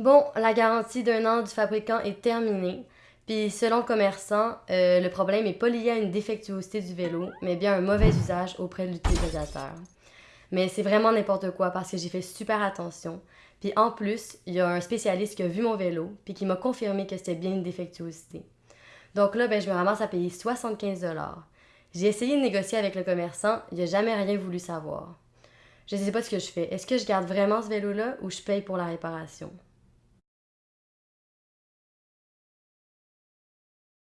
Bon, la garantie d'un an du fabricant est terminée. Puis selon le commerçant, euh, le problème n'est pas lié à une défectuosité du vélo, mais bien un mauvais usage auprès de l'utilisateur. Mais c'est vraiment n'importe quoi parce que j'ai fait super attention. Puis en plus, il y a un spécialiste qui a vu mon vélo puis qui m'a confirmé que c'était bien une défectuosité. Donc là, ben, je me ramasse à payer 75 J'ai essayé de négocier avec le commerçant, il n'a jamais rien voulu savoir. Je ne sais pas ce que je fais. Est-ce que je garde vraiment ce vélo-là ou je paye pour la réparation?